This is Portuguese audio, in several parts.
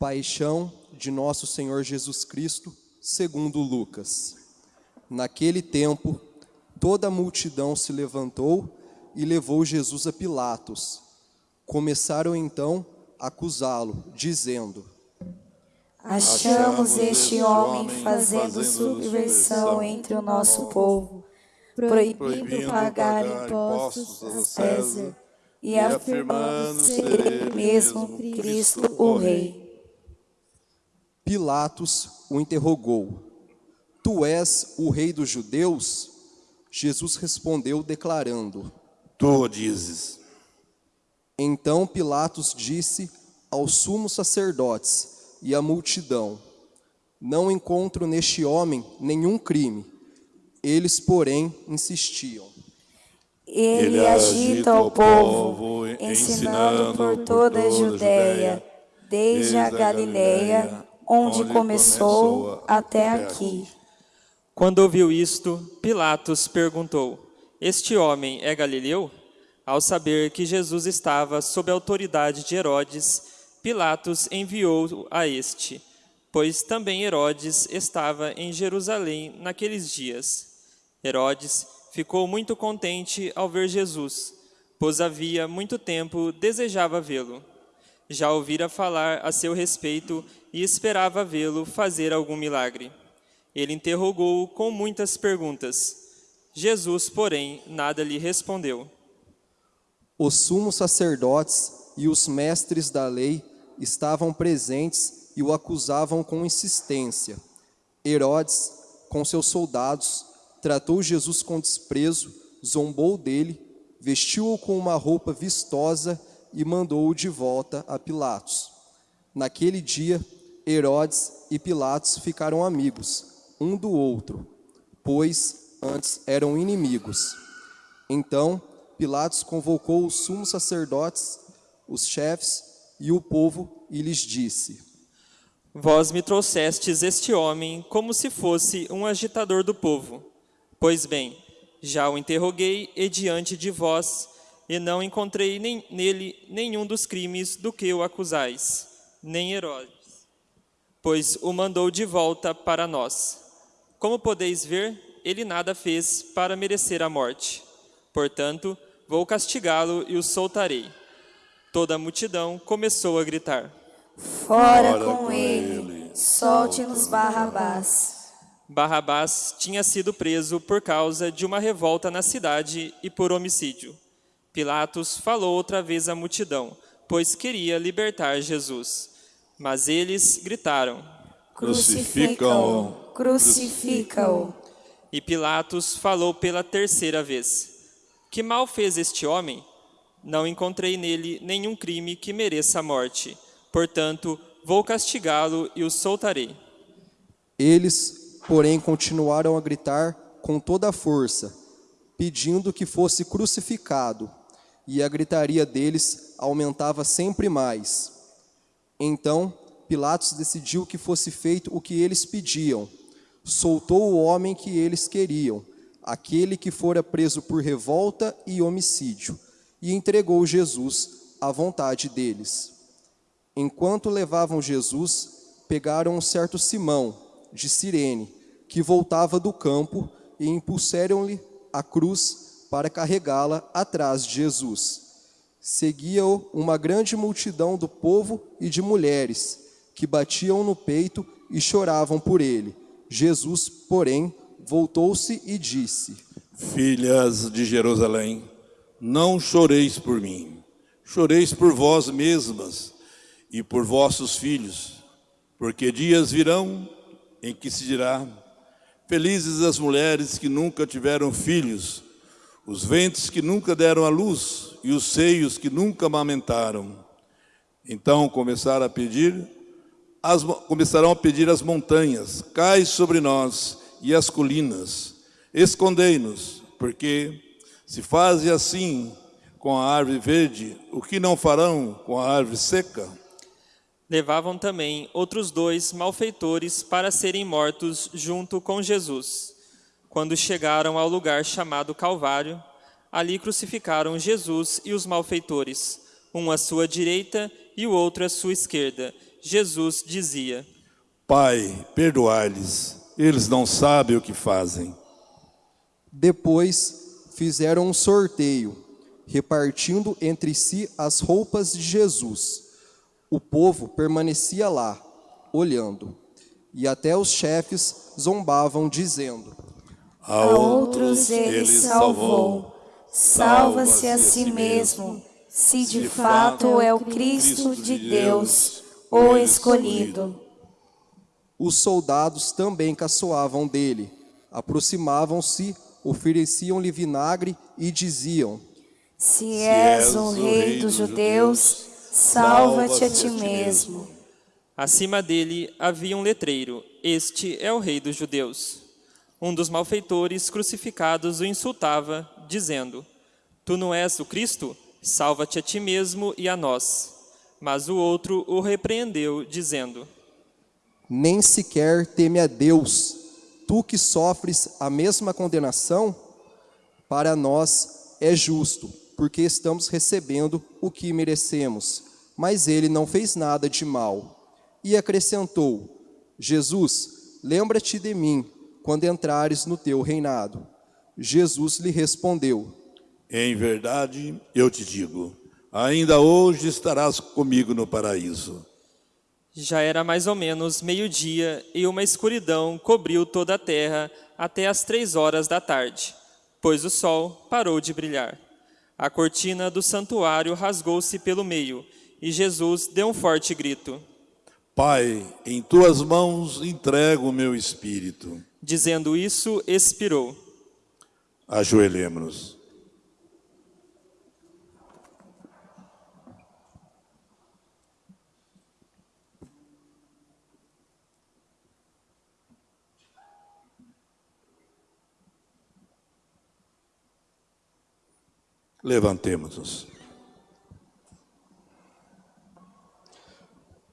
Paixão de nosso Senhor Jesus Cristo, segundo Lucas. Naquele tempo, toda a multidão se levantou e levou Jesus a Pilatos. Começaram então a acusá-lo, dizendo: Achamos este homem fazendo subversão entre o nosso povo, proibindo pagar impostos a César e afirmando ser ele mesmo Cristo o Rei. Pilatos o interrogou: Tu és o rei dos judeus? Jesus respondeu, declarando: Tu o dizes. Então Pilatos disse aos sumos sacerdotes e à multidão: Não encontro neste homem nenhum crime. Eles, porém, insistiam. Ele agita o povo, ensinando por toda a Judéia, desde a Galileia, onde começou, até aqui. Quando ouviu isto, Pilatos perguntou: Este homem é galileu? Ao saber que Jesus estava sob a autoridade de Herodes, Pilatos enviou a este, pois também Herodes estava em Jerusalém naqueles dias. Herodes ficou muito contente ao ver Jesus, pois havia muito tempo desejava vê-lo. Já ouvira falar a seu respeito e esperava vê-lo fazer algum milagre. Ele interrogou-o com muitas perguntas. Jesus, porém, nada lhe respondeu. Os sumos sacerdotes e os mestres da lei estavam presentes e o acusavam com insistência. Herodes, com seus soldados, tratou Jesus com desprezo, zombou dele, vestiu-o com uma roupa vistosa e mandou-o de volta a Pilatos. Naquele dia, Herodes e Pilatos ficaram amigos, um do outro, pois antes eram inimigos. Então, Pilatos convocou os sumos sacerdotes, os chefes e o povo e lhes disse: Vós me trouxestes este homem como se fosse um agitador do povo. Pois bem, já o interroguei e diante de vós, e não encontrei nem, nele nenhum dos crimes do que o acusais, nem Herodes, pois o mandou de volta para nós. Como podeis ver, ele nada fez para merecer a morte. Portanto, vou castigá-lo e o soltarei. Toda a multidão começou a gritar. Fora, com, ele, solte-nos Barrabás. Barrabás tinha sido preso por causa de uma revolta na cidade e por homicídio. Pilatos falou outra vez à multidão, pois queria libertar Jesus. Mas eles gritaram: Crucifica-o! Crucifica-o! E Pilatos falou pela terceira vez: Que mal fez este homem? Não encontrei nele nenhum crime que mereça a morte. Portanto, vou castigá-lo e o soltarei. Eles porém continuaram a gritar com toda a força, pedindo que fosse crucificado, e a gritaria deles aumentava sempre mais. Então Pilatos decidiu que fosse feito o que eles pediam. Soltou o homem que eles queriam, aquele que fora preso por revolta e homicídio, e entregou Jesus à vontade deles. Enquanto levavam Jesus, pegaram um certo Simão, de Cirene, que voltava do campo e impulsaram-lhe a cruz para carregá-la atrás de Jesus. Seguia-o uma grande multidão do povo e de mulheres, que batiam no peito e choravam por ele. Jesus, porém, voltou-se e disse: Filhas de Jerusalém, não choreis por mim, choreis por vós mesmas e por vossos filhos, porque dias virão em que se dirá: Felizes as mulheres que nunca tiveram filhos, os ventres que nunca deram à luz e os seios que nunca amamentaram. Então começaram a pedir, as, começarão a pedir as montanhas, cai sobre nós e as colinas, escondei-nos, porque se fazem assim com a árvore verde, o que não farão com a árvore seca? levavam também outros dois malfeitores para serem mortos junto com Jesus. Quando chegaram ao lugar chamado Calvário, ali crucificaram Jesus e os malfeitores, um à sua direita e o outro à sua esquerda, Jesus dizia: Pai, perdoai-lhes, eles não sabem o que fazem. Depois fizeram um sorteio, repartindo entre si as roupas de Jesus. O povo permanecia lá, olhando, e até os chefes zombavam, dizendo: A outros ele salvou, salva-se a si mesmo, se de fato é o Cristo de Deus, o escolhido. Os soldados também caçoavam dele, aproximavam-se, ofereciam-lhe vinagre e diziam: Se és o rei dos judeus, salva-te a ti mesmo. Acima dele havia um letreiro: Este é o rei dos judeus. Um dos malfeitores crucificados o insultava, dizendo: Tu não és o Cristo? Salva-te a ti mesmo e a nós. Mas o outro o repreendeu, dizendo: Nem sequer teme a Deus, tu que sofres a mesma condenação? Para nós é justo, porque estamos recebendo o que merecemos. Mas ele não fez nada de mal. E acrescentou: Jesus, lembra-te de mim quando entrares no teu reinado. Jesus lhe respondeu: Em verdade, eu te digo, ainda hoje estarás comigo no paraíso. Já era mais ou menos meio-dia e uma escuridão cobriu toda a terra até as três horas da tarde, pois o sol parou de brilhar. A cortina do santuário rasgou-se pelo meio e Jesus deu um forte grito. Pai, em tuas mãos entrego o meu espírito. Dizendo isso, expirou. Ajoelhemos. Levantemos-nos.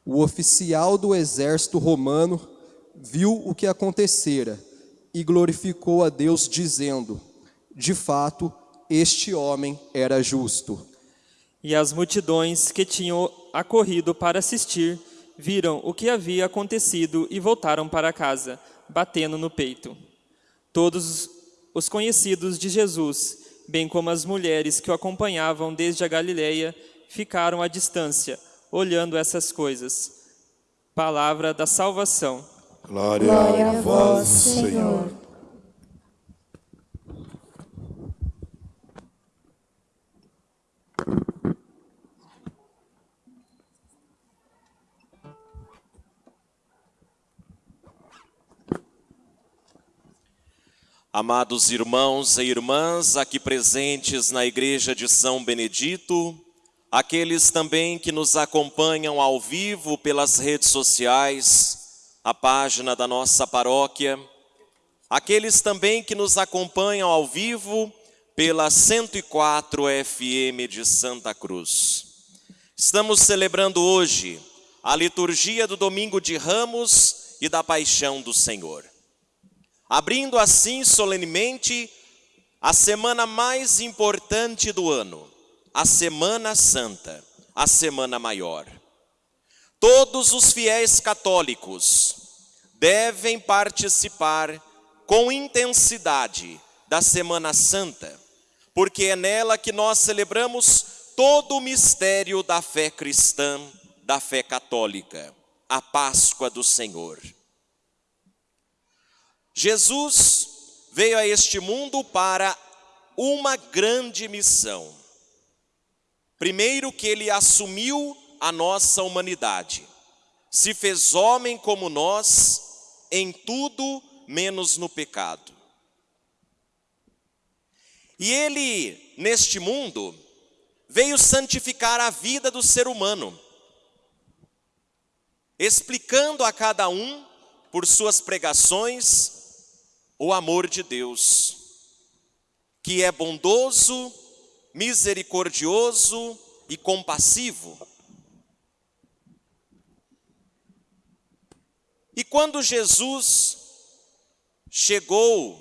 O oficial do exército romano viu o que acontecera e glorificou a Deus, dizendo: De fato, este homem era justo. E as multidões que tinham acorrido para assistir viram o que havia acontecido e voltaram para casa, batendo no peito. Todos os conhecidos de Jesus, bem como as mulheres que o acompanhavam desde a Galileia, ficaram à distância, olhando essas coisas. Palavra da salvação. Glória, Glória a vós, Senhor. Amados irmãos e irmãs aqui presentes na Igreja de São Benedito, aqueles também que nos acompanham ao vivo pelas redes sociais, a página da nossa paróquia, aqueles também que nos acompanham ao vivo pela 104 FM de Santa Cruz. Estamos celebrando hoje a liturgia do Domingo de Ramos e da Paixão do Senhor. Abrindo assim solenemente a semana mais importante do ano, a Semana Santa, a Semana Maior. Todos os fiéis católicos devem participar com intensidade da Semana Santa, porque é nela que nós celebramos todo o mistério da fé cristã, da fé católica, a Páscoa do Senhor. Jesus veio a este mundo para uma grande missão. Primeiro, que ele assumiu a nossa humanidade, se fez homem como nós, em tudo menos no pecado. E ele, neste mundo, veio santificar a vida do ser humano, explicando a cada um, por suas pregações, o amor de Deus, que é bondoso, misericordioso e compassivo. E quando Jesus chegou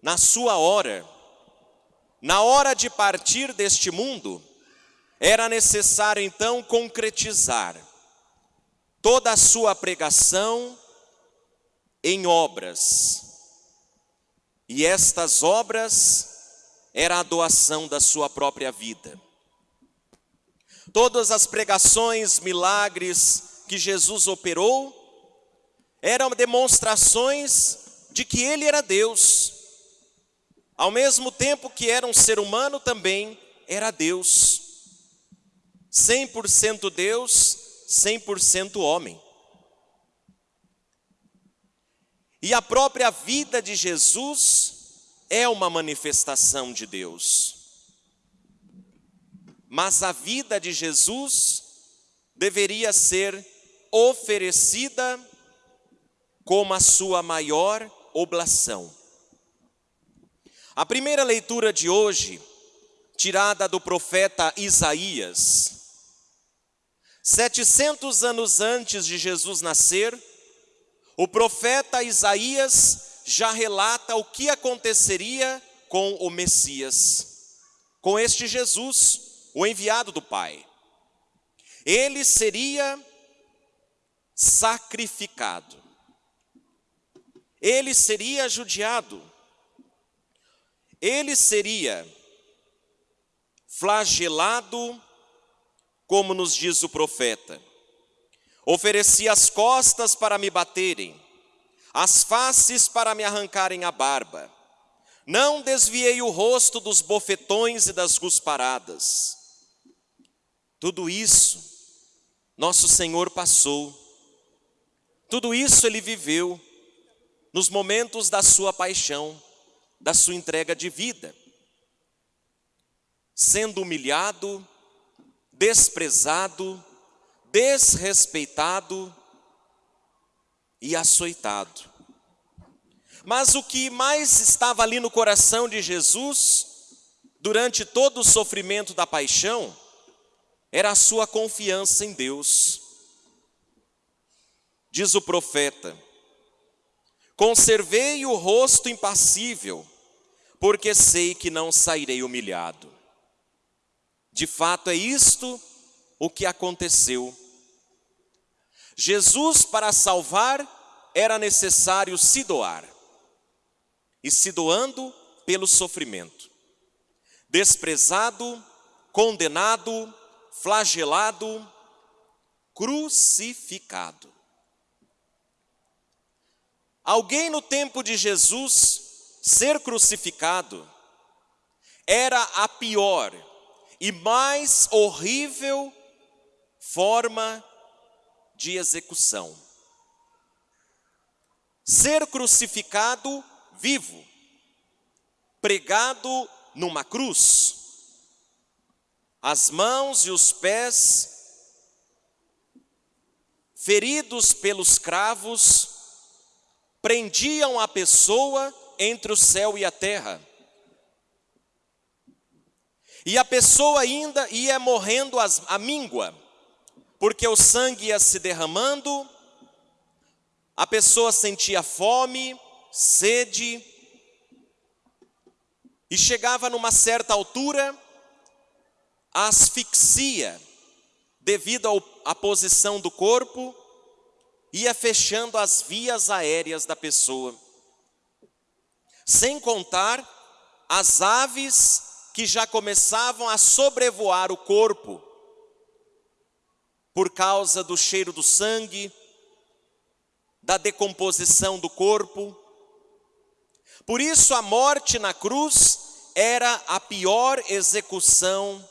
na sua hora, na hora de partir deste mundo, era necessário então concretizar toda a sua pregação em obras. E estas obras era a doação da sua própria vida. Todas as pregações, milagres que Jesus operou eram demonstrações de que ele era Deus. Ao mesmo tempo que era um ser humano, também era Deus. 100% Deus, 100% homem. E a própria vida de Jesus é uma manifestação de Deus. Mas a vida de Jesus deveria ser oferecida como a sua maior oblação. A primeira leitura de hoje, tirada do profeta Isaías, 700 anos antes de Jesus nascer, o profeta Isaías já relata o que aconteceria com o Messias, com este Jesus, o enviado do Pai. Ele seria sacrificado, ele seria judiado, ele seria flagelado, como nos diz o profeta. Ofereci as costas para me baterem, as faces para me arrancarem a barba. Não desviei o rosto dos bofetões e das gusparadas. Tudo isso nosso Senhor passou. Tudo isso ele viveu nos momentos da sua paixão, da sua entrega de vida. Sendo humilhado, desprezado, desrespeitado e açoitado. Mas o que mais estava ali no coração de Jesus, durante todo o sofrimento da paixão, era a sua confiança em Deus. Diz o profeta: Conservei o rosto impassível, porque sei que não sairei humilhado. De fato, é isto o que aconteceu. Jesus, para salvar, era necessário se doar, e se doando pelo sofrimento, desprezado, condenado, flagelado, crucificado. Alguém no tempo de Jesus ser crucificado era a pior e mais horrível forma de execução. Ser crucificado vivo, pregado numa cruz, as mãos e os pés feridos pelos cravos prendiam a pessoa entre o céu e a terra. E a pessoa ainda ia morrendo a míngua, porque o sangue ia se derramando, a pessoa sentia fome, sede, e chegava numa certa altura, a asfixia, devido à posição do corpo, ia fechando as vias aéreas da pessoa. Sem contar as aves que já começavam a sobrevoar o corpo por causa do cheiro do sangue, da decomposição do corpo. Por isso, a morte na cruz era a pior execução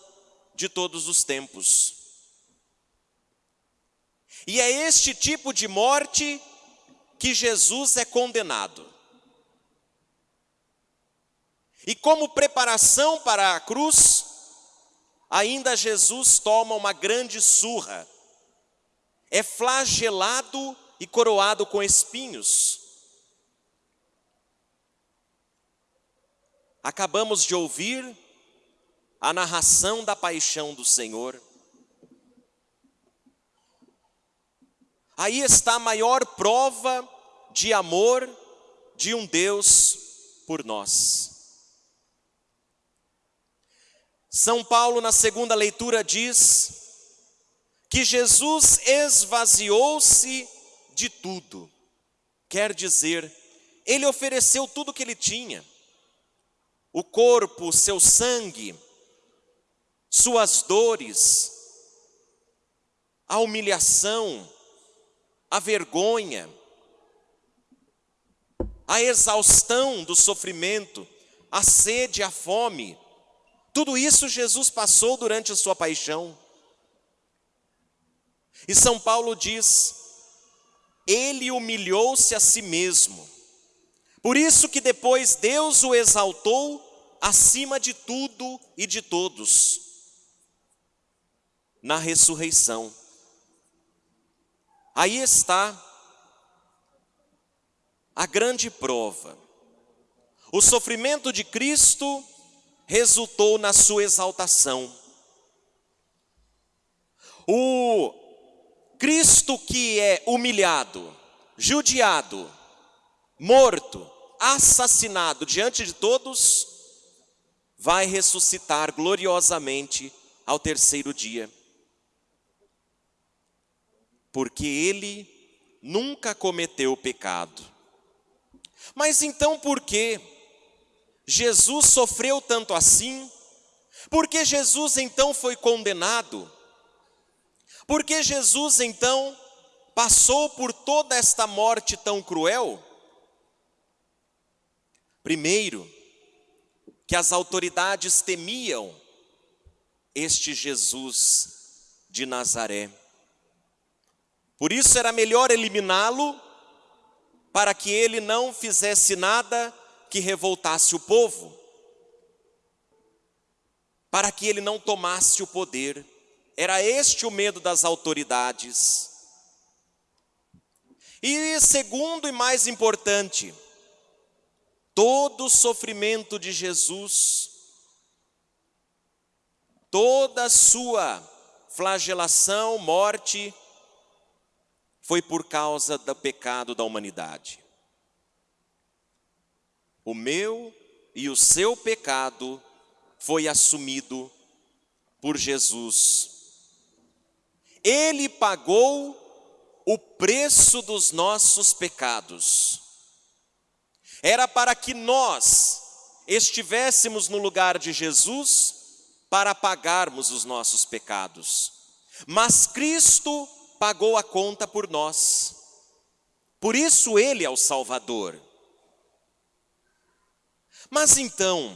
de todos os tempos. E é este tipo de morte que Jesus é condenado. E como preparação para a cruz, ainda Jesus toma uma grande surra, é flagelado e coroado com espinhos. Acabamos de ouvir a narração da paixão do Senhor. Aí está a maior prova de amor de um Deus por nós. São Paulo, na segunda leitura, diz que Jesus esvaziou-se de tudo. Quer dizer, ele ofereceu tudo que ele tinha: o corpo, seu sangue, suas dores, a humilhação, a vergonha, a exaustão do sofrimento, a sede, a fome. Tudo isso Jesus passou durante a sua paixão. E São Paulo diz: Ele humilhou-se a si mesmo. Por isso que depois Deus o exaltou acima de tudo e de todos. Na ressurreição. Aí está a grande prova. O sofrimento de Cristo resultou na sua exaltação. O Cristo que é humilhado, judiado, morto, assassinado diante de todos, vai ressuscitar gloriosamente ao terceiro dia porque ele nunca cometeu pecado. Mas então por que Jesus sofreu tanto assim? Por que Jesus então foi condenado? Por que Jesus então passou por toda esta morte tão cruel? Primeiro, que as autoridades temiam este Jesus de Nazaré. Por isso era melhor eliminá-lo, para que ele não fizesse nada que revoltasse o povo, para que ele não tomasse o poder. Era este o medo das autoridades. E segundo e mais importante, todo o sofrimento de Jesus, toda a sua flagelação, morte, foi por causa do pecado da humanidade. O meu e o seu pecado foi assumido por Jesus. Ele pagou o preço dos nossos pecados. Era para que nós estivéssemos no lugar de Jesus para pagarmos os nossos pecados. Mas Cristo pagou a conta por nós. Por isso ele é o Salvador. Mas então,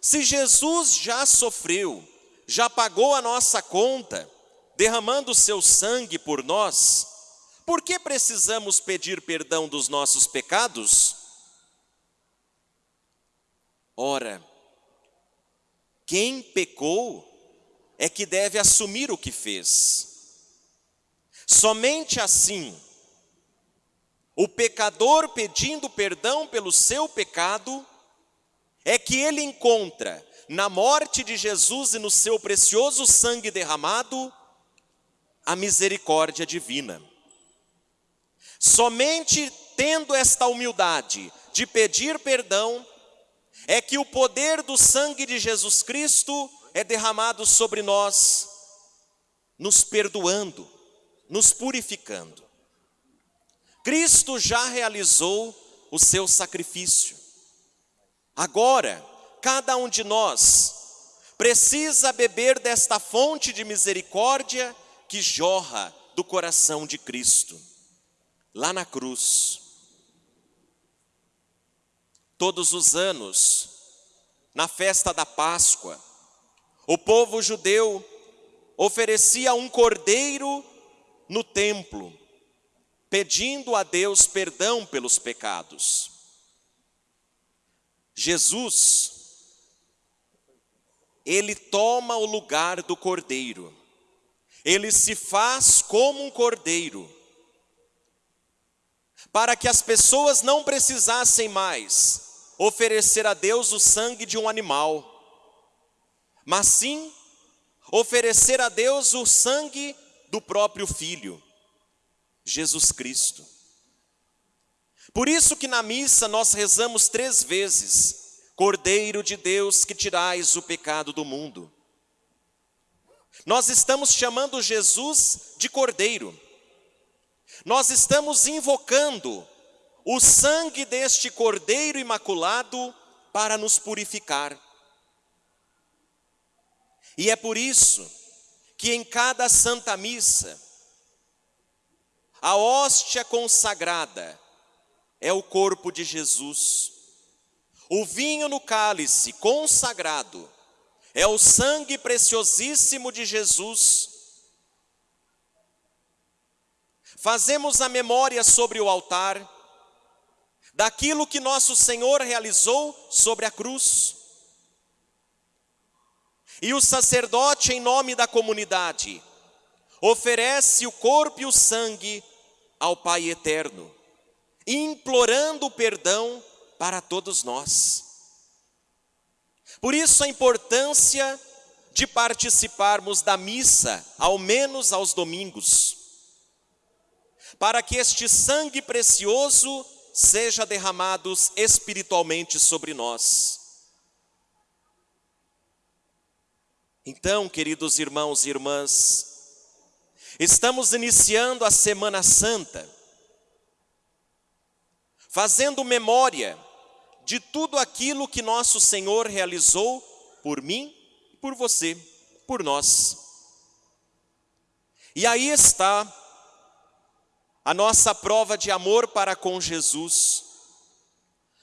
se Jesus já sofreu, já pagou a nossa conta, derramando seu sangue por nós, por que precisamos pedir perdão dos nossos pecados? Ora, quem pecou é que deve assumir o que fez. Somente assim, o pecador pedindo perdão pelo seu pecado, é que ele encontra na morte de Jesus e no seu precioso sangue derramado a misericórdia divina. Somente tendo esta humildade de pedir perdão, é que o poder do sangue de Jesus Cristo é derramado sobre nós, nos perdoando nos purificando. Cristo já realizou o seu sacrifício. Agora, cada um de nós precisa beber desta fonte de misericórdia que jorra do coração de Cristo, lá na cruz. Todos os anos, na festa da Páscoa, o povo judeu oferecia um cordeiro no templo, pedindo a Deus perdão pelos pecados. Jesus, ele toma o lugar do cordeiro, ele se faz como um cordeiro, para que as pessoas não precisassem mais oferecer a Deus o sangue de um animal, mas sim oferecer a Deus o sangue do próprio Filho, Jesus Cristo. Por isso que na missa nós rezamos três vezes: Cordeiro de Deus que tirais o pecado do mundo. Nós estamos chamando Jesus de Cordeiro. Nós estamos invocando o sangue deste Cordeiro imaculado para nos purificar. E é por isso que em cada Santa Missa, a hóstia consagrada é o corpo de Jesus. O vinho no cálice consagrado é o sangue preciosíssimo de Jesus. Fazemos a memória sobre o altar daquilo que nosso Senhor realizou sobre a cruz. E o sacerdote, em nome da comunidade, oferece o corpo e o sangue ao Pai eterno, implorando perdão para todos nós. Por isso a importância de participarmos da missa, ao menos aos domingos, para que este sangue precioso seja derramado espiritualmente sobre nós. Então, queridos irmãos e irmãs, estamos iniciando a Semana Santa, fazendo memória de tudo aquilo que nosso Senhor realizou por mim, por você, por nós. E aí está a nossa prova de amor para com Jesus,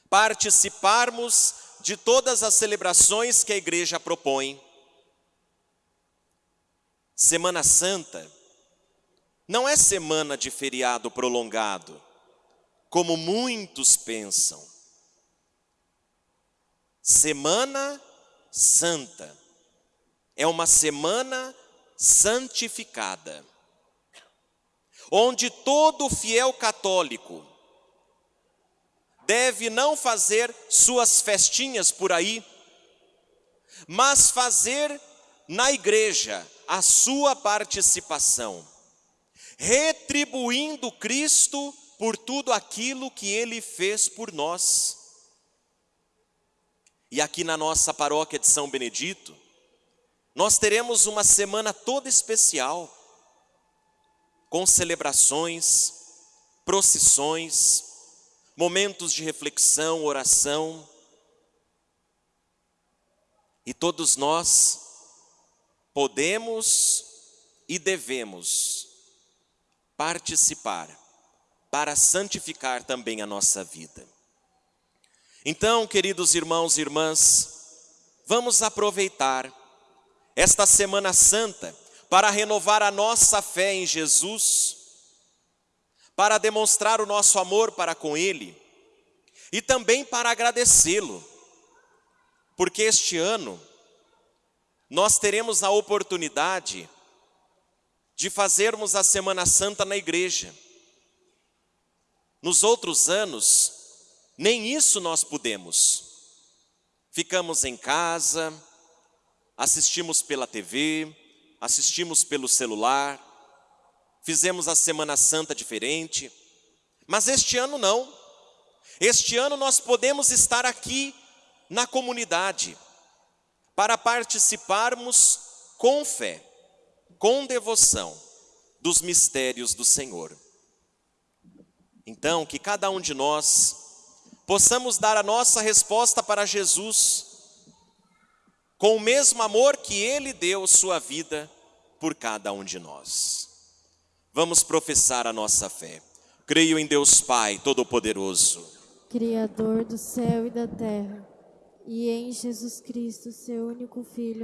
participarmos de todas as celebrações que a igreja propõe. Semana Santa não é semana de feriado prolongado, como muitos pensam. Semana Santa é uma semana santificada, onde todo fiel católico deve não fazer suas festinhas por aí, mas fazer na igreja a sua participação, retribuindo Cristo por tudo aquilo que ele fez por nós. E aqui na nossa paróquia de São Benedito, nós teremos uma semana toda especial, com celebrações, procissões, momentos de reflexão, oração. E todos nós podemos e devemos participar para santificar também a nossa vida. Então, queridos irmãos e irmãs, vamos aproveitar esta Semana Santa para renovar a nossa fé em Jesus, para demonstrar o nosso amor para com Ele e também para agradecê-lo, porque este ano nós teremos a oportunidade de fazermos a Semana Santa na igreja. Nos outros anos, nem isso nós pudemos. Ficamos em casa, assistimos pela TV, assistimos pelo celular, fizemos a Semana Santa diferente, mas este ano não. Este ano nós podemos estar aqui na comunidade para participarmos com fé, com devoção dos mistérios do Senhor. Então, que cada um de nós possamos dar a nossa resposta para Jesus, com o mesmo amor que Ele deu sua vida por cada um de nós. Vamos professar a nossa fé. Creio em Deus Pai Todo-Poderoso, Criador do céu e da terra, e em Jesus Cristo, seu único Filho